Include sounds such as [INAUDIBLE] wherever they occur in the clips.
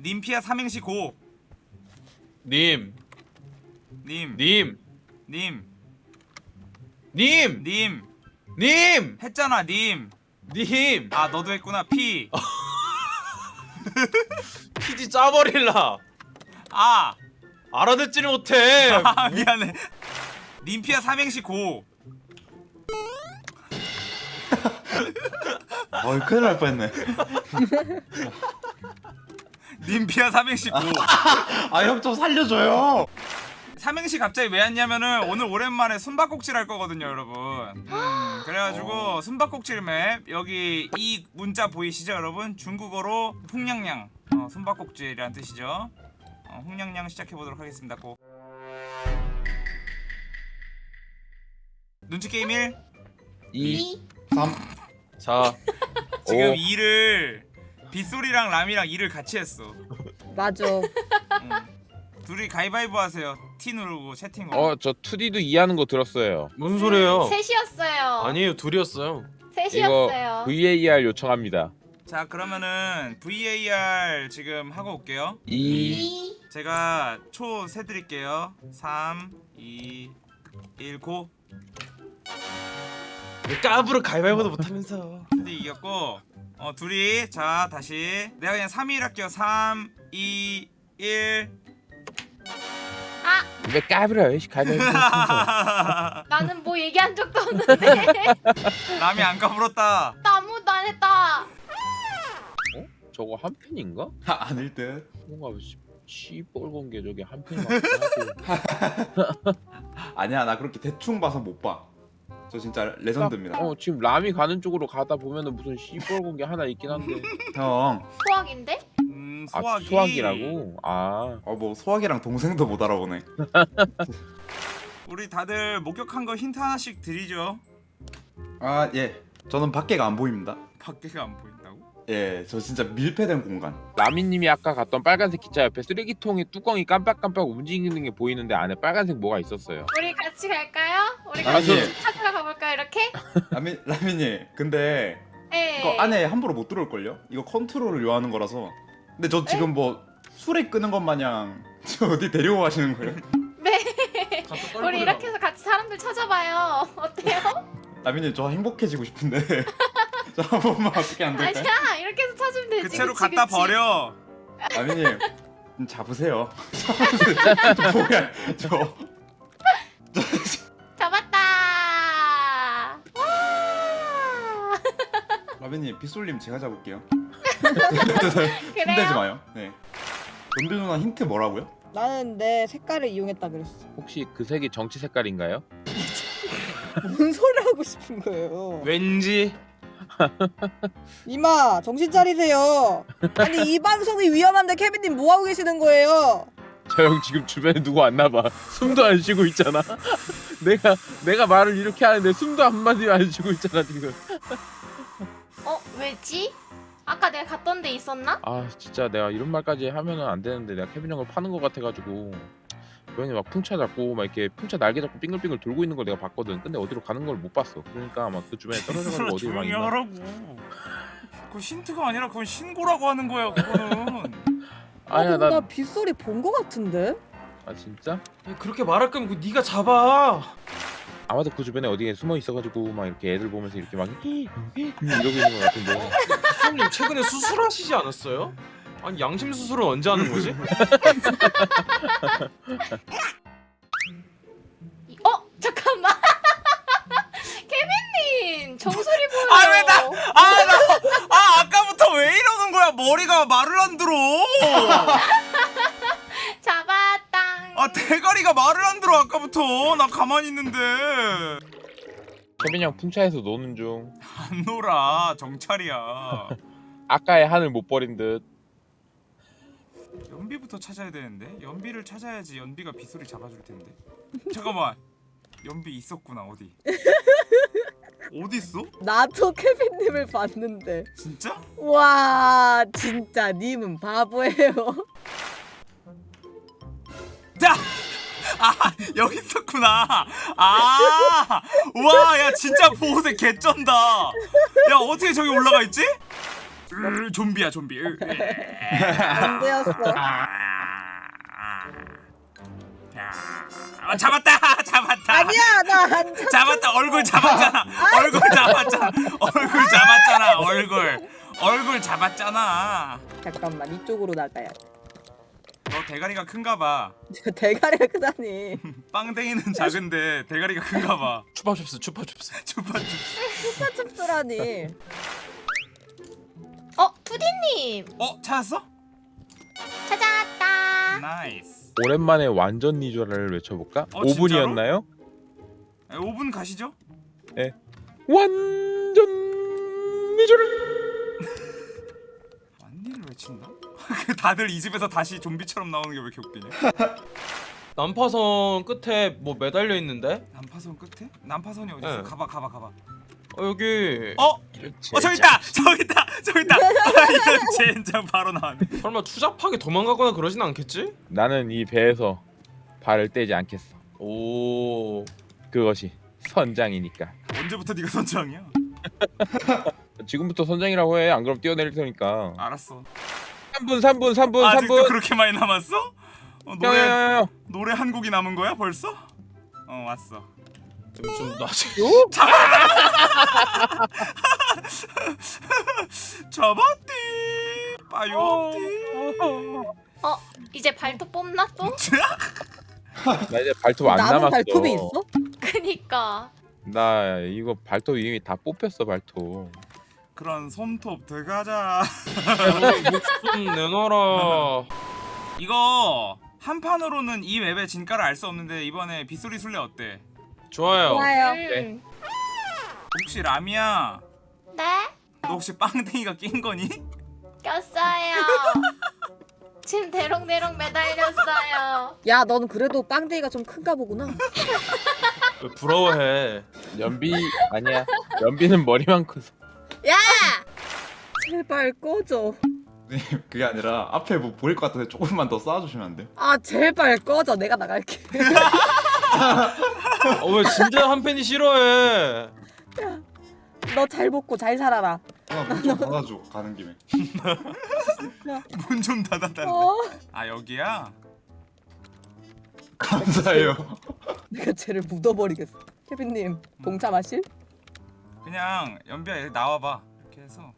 님피아 삼행시 고. 님, 님. 님, 님. 님, 님. 님, 했잖아, 님. 님. 아, 너도 했구나. 피. [LAUGHS] 피지 짜버릴라. 아. 알아듣지를 못해. [LAUGHS] 아, 미안해. 님피아 삼행시 고. 어이 큰일 날 뻔했네. [LAUGHS] 님피아 삼행시 고. [LAUGHS] 아형 좀 살려줘요. 삼행시 갑자기 왜 왔냐면은 오늘 오랜만에 숨바꼭질 할 거거든요, 여러분. 음, 그래가지고 숨바꼭질 맵 여기 이 문자 보이시죠, 여러분? 중국어로 홍냥냥. 어, 숨바꼭질이란 뜻이죠. 어, 홍냥냥 시작해 보도록 하겠습니다. 고. 눈치 게임 1. 2, 3. 자, 지금 오. 2를 빗소리랑 람이랑 2를 같이 했어. 맞아. 음. 둘이 가위바위보 하세요. T 누르고 채팅으로. 어, 저 2D도 이해하는 거 들었어요. 무슨 소리예요? 셋이었어요. 아니에요, 둘이었어요. 셋이었어요. VAR 요청합니다. 자, 그러면은 VAR 지금 하고 올게요. 2, 이 제가 초 세드릴게요. 3, 2, 1, 고. 왜 까부를 가위바위보도 못하면서. 근데 이겼고, 어 둘이 자 다시 내가 그냥 3, 1 할게요. 3, 2, 1. 왜 까불어요? 이 가위바위보. [LAUGHS] 나는 뭐 얘기한 적도 없는데 [LAUGHS] 남이 안 까불었다. 나 아무것도 안 했다. 저거 한 팬인가? 아, 아닐 듯. 뭔가 시- 시뻘건 게 저게 한 같고. [LAUGHS] 아니야 나 그렇게 대충 봐서 못 봐. 저 진짜 레전드입니다. 어, 지금 람이 가는 쪽으로 가다 보면은 무슨 시뻘건 게 하나 있긴 한데. 형. 소학인데? 음, 아, 소화기. 수학이라고? 아, 어 뭐 소학이랑 동생도 못 알아보네. [LAUGHS] 우리 다들 목격한 거 힌트 하나씩 드리죠. 아 예. 저는 밖에가 안 보입니다. 밖에가 안 보인다고? 예, 저 진짜 밀폐된 공간. 라미님이 아까 갔던 빨간색 기차 옆에 쓰레기통의 뚜껑이 깜빡깜빡 움직이는 게 보이는데 안에 빨간색 뭐가 있었어요. 우리 같이 갈까요? 우리 아, 같이 예. 찾으러 가볼까요? 이렇게? 라민 라민님, 근데 네. 이거 안에 함부로 못 들어올 걸요? 이거 컨트롤을 요하는 거라서. 근데 저 지금 뭐 술에 끄는 것 마냥 [LAUGHS] 저 어디 데리고 가시는 거예요? [LAUGHS] 네. 우리 이렇게 해서 같이 사람들 찾아봐요. 어때요? 라민님 저 행복해지고 싶은데 저 [LAUGHS] 한 번만 [LAUGHS] 어떻게 안 될까요? 아니야. 이렇게 해서 찾으면 되지. 그 채로 그치, 갖다 그치. 버려. 좀 잡으세요. [LAUGHS] 저 뭐야 저. 잡았다. 와. 라빈님 빗솔님 제가 잡을게요. [LAUGHS] 힘내지 마요. 네. 연비 누나 힌트 뭐라고요? 나는 내 색깔을 이용했다 그랬어. 혹시 그 색이 정치 색깔인가요? 뭔 소리 하고 싶은 거예요? 왠지 [LAUGHS] 이마 정신 차리세요. 아니 이 방송이 위험한데 케빈님 뭐 하고 계시는 거예요? 저 형 지금 주변에 누구 왔나 봐. 숨도 안 쉬고 있잖아. [LAUGHS] 내가 내가 말을 이렇게 하는데 숨도 한 마디 안 쉬고 있잖아 지금. 어, 왜지? 아까 내가 갔던 데 있었나? 아 진짜 내가 이런 말까지 하면은 안 되는데 내가 케빈 형을 파는 것 같아가지고 그 형이 막 풍차 잡고 막 이렇게 풍차 날개 잡고 빙글빙글 돌고 있는 걸 내가 봤거든. 근데 어디로 가는 걸 못 봤어. 그러니까 아마 그 주변에 떨어져가지고 어디 막 조용히 있나. 하라고. 그 힌트가 아니라 그건 신고라고 하는 거야, 그거는. 아야 나, 나. 빗소리 본 거 같은데? 아 진짜? 그렇게 말할 거면 그 네가 잡아. 아마도 그 주변에 어디에 숨어 있어가지고 막 이렇게 애들 보면서 이렇게 막 이러고 있는 것 같은데. [LAUGHS] 수님 최근에 수술하시지 않았어요? 아니 양심 수술은 언제 하는 거지? 이- 어, 잠깐만. [LAUGHS] 케빈님 정수리 보여. 아, 왜 나- 아, 나, 아, 아까부터 왜 이러는 거야? 머리가 말을 안 들어. [LAUGHS] 잡았당. 아, 대가리가 말을 안 들어, 아까부터. 나 가만히 있는데. 케빈 형 풍차에서 노는 중. 안 놀아, 정찰이야. 아까의 한을 못 버린 듯. 연비부터 찾아야 되는데? 연비를 찾아야지 연비가 빗소리 잡아줄 텐데. [LAUGHS] 잠깐만. 연비 있었구나, 어디? [LAUGHS] 어디 있어? 나도 케빈님을 봤는데. 진짜? 와 진짜 님은 바보예요. [LAUGHS] 자! 아, 여기 있었구나. 아! 와, 야, 진짜 보호색 개쩐다. 야, 어떻게 저기 올라가 있지? 으, 좀비야 좀비. 으, 안 되었어. 아, 야, 아, 잡았다 잡았다. 아니야 나안 잡았다 얼굴 잡았잖아 얼굴 잡았잖아 얼굴 잡았잖아 얼굴 얼굴 잡았잖아 잠깐만 이쪽으로 나가야 돼. 너 대가리가 큰가봐 [LAUGHS] 대가리가 크다니. [LAUGHS] 빵댕이는 작은데 대가리가 큰가봐 추파춥스 추파춥스. 주파주 춥더라니. 어 투디님 어 찾았어? 찾아왔다. 나이스 오랜만에 완전 니조라를 외쳐볼까? 어, 5분이었나요? 5분 가시죠 완전 니조를 [LAUGHS] 완니를 외친다? [LAUGHS] 그 다들 이 집에서 다시 좀비처럼 나오는 게 왜 이렇게 웃기냐 [LAUGHS] 난파선 끝에 뭐 매달려 있는데? 난파선 끝에? 난파선이 어디 있어? 네. 가봐 가봐 가봐 어 여기 어? 어 저기 있다 저기 있다 [LAUGHS] 저기 있다 아, 이런 젠장 바로 나왔네 설마 추잡하게 도망가거나 그러진 않겠지? 나는 이 배에서 발을 떼지 않겠어. 오. 그것이 선장이니까. 언제부터 네가 선장이야? 지금부터 선장이라고 해. 안 그럼 뛰어내릴 테니까. 알았어 3분, 3분, 3분, 아직도 3분. 그렇게 많이 남았어? 어, 노래 야야야 야. 노래 한 곡이 남은 거야 벌써? 어 왔어. 좀, 좀 나지. [LAUGHS] [LAUGHS] 잡았디 빠요띠. 어 이제 발톱 뽑나 또? [LAUGHS] 나 이제 발톱 안 남았어. 발톱이 있어? 그니까. 나 이거 발톱 이미 다 뽑혔어 발톱. 그런 솜톱 들어가자. 좀 내놔라. [LAUGHS] 이거 한 판으로는 이 맵의 진가를 알 수 없는데 이번에 빗소리 술래 어때? 좋아요. 좋아요. 음. 혹시 라미야 네? 너 혹시 빵댕이가 낀 거니? 꼈어요. 지금 대롱대롱 매달렸어요. 야, 넌 그래도 빵댕이가 좀 큰가 보구나. 왜 부러워해? 연비 아니야. 연비는 머리만 커서. 야! 제발 꺼져. 네, 그게 아니라 앞에 뭐 보일 것 같은데 조금만 더 쌓아주시면 안 돼요? 아, 제발 꺼져. 내가 나갈게. 어, 왜 진짜 한 팬이 싫어해? 너 잘 먹고 잘 살아라. 문좀 닫아줘 가는 김에 [LAUGHS] 문 좀 닫아달래. 어? 아 여기야? 감사해요 [LAUGHS] 내가 쟤를 묻어버리겠어. 케빈님, 동참하실? 그냥 연비야 여기 나와봐. 이렇게 해서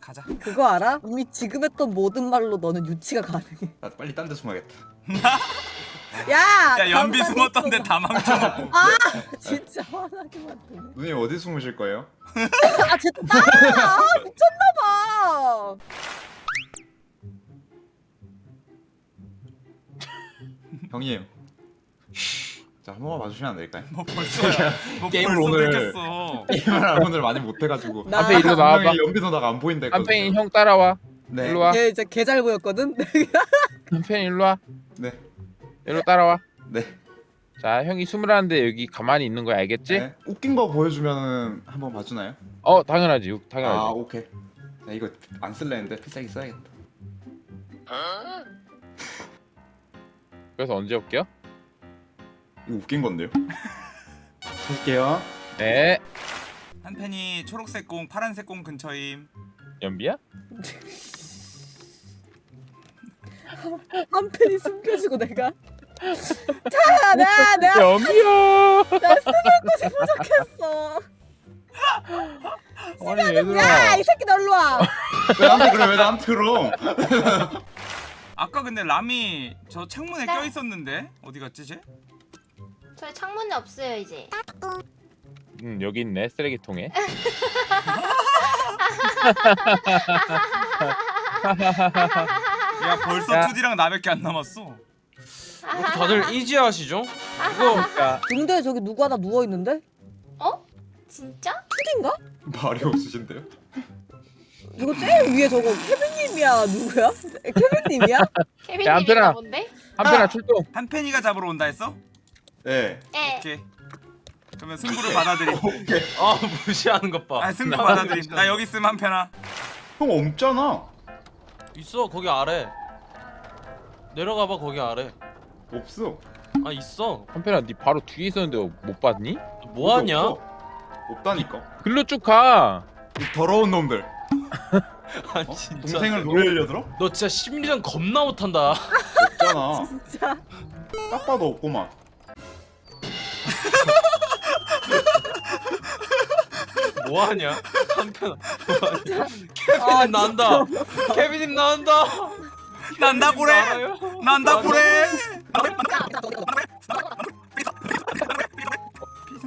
가자. 그거 알아? 이미 지금 했던 모든 말로 너는 유치가 가능해. 나 빨리 딴 데 숨어야겠다 [LAUGHS] 야! 야 연비 숨었던데. 다 망쳐놓고. 아! 진짜 화나게 만드네. 누님 어디 숨으실 거예요? [LAUGHS] 아, 됐다! 아, 미쳤나봐! 형님 자 한 번만 봐주시면 안 될까요? 뭐 벌써 뭐 게임을 벌써 오늘- 들켰어. 게임을 오늘 많이 못 해가지고 나- 한팽이 일로 나와봐. 연비 누나가 안 보인다 했거든요 형 따라와. 네. 일로 와. 걔 이제 개잘 보였거든? 한팽이 일로 와. 네. 일로 따라와. 네. 자 형이 숨으라는데 여기 가만히 있는 거야 알겠지? 네. 웃긴 거 보여주면 한번 봐주나요? 어 당연하지 당연하지. 아 오케이 나 이거 안 쓸래 했는데 필살기 써야겠다 그래서 언제 올게요? 이거 웃긴 건데요? [LAUGHS] 할게요 네. 한 팬이 초록색 공, 파란색 공 근처임. 연비야? [LAUGHS] 한 팬이 숨겨지고 내가. 자, 나, 나, 연비야. 나 숨을 곳이 부족했어. 아니 야, 얘들아. 이 새끼 너 일로 와. 왜 나한테 그래 왜 나한테 그럼 아까 근데 람이 저 창문에 네. 껴 있었는데 어디 갔지 쟤? 저희 창문이 없어요 이제. 음 여기 있네 쓰레기통에. [LAUGHS] [LAUGHS] 야 벌써 야. 2D랑 나밖에 안 남았어. 다들 이지하시죠? 이거 근데 저기 누구 하나 누워 있는데? 어? 진짜? 푸디인가? 말이 없으신데요? 이거 제일 위에 저거 케빈님이야 누구야? 케빈님이야? 케빈님인가 안테나. 본데? 한편아 출동. 한 팬이가 잡으러 온다 했어? 네 예. 오케이. 그러면 승부를 받아들임. [LAUGHS] 아 무시하는 것 봐. 아 승부 받아들임. 나 여기 있음 한 팬아. 형 없잖아 있어 거기 아래. 내려가봐 거기 아래. 없어 아 있어. 한편아 네 바로 뒤에 있었는데 못 봤니? 뭐 하냐? 없어. 없다니까 글로 쭉 가. 이 더러운 놈들 [LAUGHS] 아니 어? 진짜 동생을 노래려 들어? 너 진짜 심리전 겁나 못한다 없잖아. [LAUGHS] 진짜. 딱 봐도 없구만. [LAUGHS] 뭐하냐 한편 케빈님 나온다 케빈님 나온다 난다 고래? 난다 고래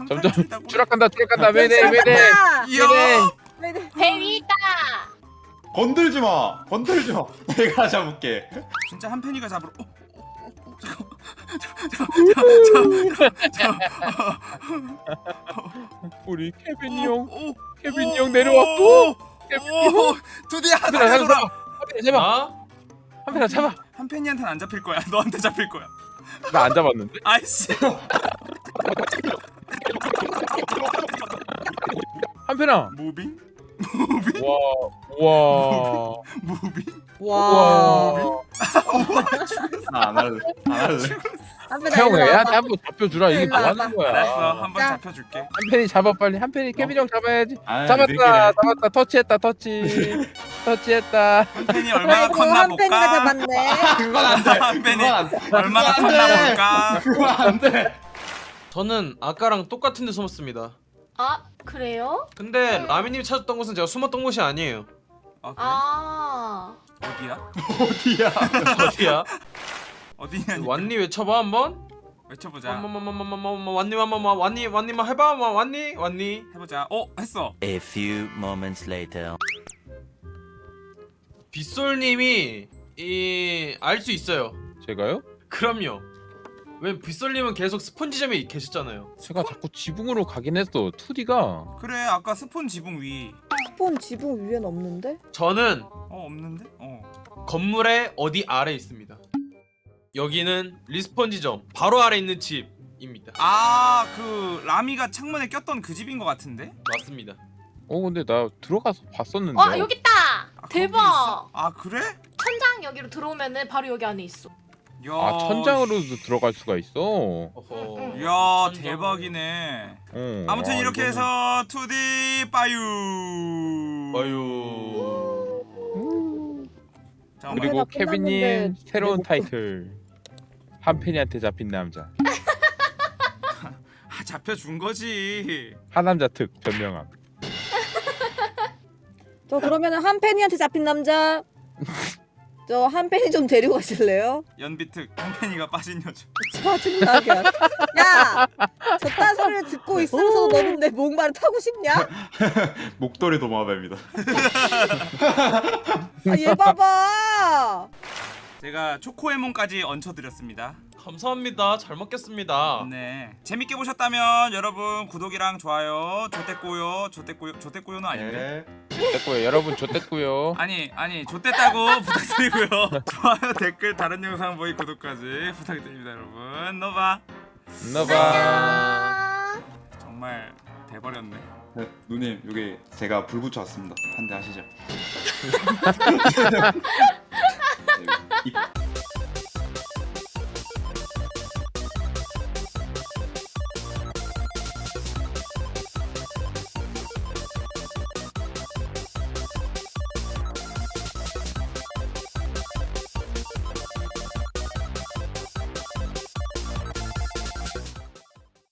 점점 추락한다 추락한다 아, 네네. 배 위에 있다. 건들지 마. 건들지 마. [LAUGHS] 내가 잡을게. 진짜 한 팬이가 잡으러 어, 어, 어, 잠깐 우리 케빈이 형 오, 오, 케빈이 오, 형 내려왔고 드디어 살려줘라 한편아 잡아 아? 한편아 잡아 한 팬이한테는 안 잡힐 거야 너한테 잡힐 거야 나 안 잡았는데 아이씨 한편아 무빙 무빙 와와 무빙 와. 나안 할래. 안 할래. 한편 형 애한테 한번 잡혀주라 이게 뭐. 하는 거야 알았어 한번 자. 잡혀줄게 한편이 잡아 빨리 한편이 케빈 형 잡아야지 아, 잡았다 느끼네. 잡았다 터치했다 터치 [LAUGHS] 터치했다 한 팬이 얼마나 컸나 한 팬이가 볼까 잡았네. [LAUGHS] 그건 안 돼. 한 팬이. 얼마나 컸나 돼. 볼까 그건 안 돼. 저는 아까랑 똑같은 데 숨었습니다 아 그래요? 근데 라미님이 찾았던 곳은 제가 숨었던 곳이 아니에요 아, 그래? 아 어디야? 어디야? [LAUGHS] 어디야? 어디냐 완니 외쳐봐 한번. 외쳐보자. 완니 마마마 완니 완니만 해봐 마 완니 완니. 해보자. 어 했어. A few moments later. 빗솔님이 이알 수 있어요. 제가요? 그럼요. 왜 빗솔님은 계속 spawn지점에 계셨잖아요. 제가 자꾸 지붕으로 가긴 했어 2D가. 그래 아까 spawn 지붕 위 spawn 지붕 위엔 없는데? 저는 어 없는데? 어 건물의 어디 아래 있습니다 여기는 respawn 지점 바로 아래 있는 집입니다 아, 그 라미가 창문에 꼈던 그 집인 것 같은데? 맞습니다 어 근데 나 들어가서 봤었는데 와 여기 있다. 아, 대박. 아, 그래? 천장 여기로 들어오면은 바로 여기 안에 있어. 야, 아 천장으로도 들어갈 수가 있어 어허 응, 야, 천장. 대박이네. 어, 아무튼 아, 이렇게 이거는- 해서 2D 빠유. 아유 잠깐만. 그리고 끝났는데 케빈님 새로운 못 타이틀 한 팬이한테 잡힌 남자 [LAUGHS] 아, 잡혀준 거지. 하남자 특 변명함 저 그러면은 한 팬이한테 잡힌 남자. 저 한 팬이 좀 데리고 가실래요? 연비특 한팬이가 빠진 여자. 짜증나게. 야, 저딴 소리를 듣고 있으면서도 너는 내 목말을 타고 싶냐? [LAUGHS] 목도리 도마뱀이다. 아, 얘 봐봐. 제가 초코에몬까지 얹혀드렸습니다. 감사합니다 잘 먹겠습니다 네. 재밌게 보셨다면 여러분 구독이랑 좋아요, 조떼꼬요, 조떼꼬요, 조떼꼬요는 아닌데. 네. 됐고요 여러분 좋댔고요 아니 아니 좆됐다고 [LAUGHS] 부탁드리고요 좋아요 댓글 다른 영상 보기 구독까지 부탁드립니다 여러분 너봐 아. 정말 돼버렸네 네, 누님 여기 제가 불 붙여 왔습니다. 한 대 하시죠. [LAUGHS]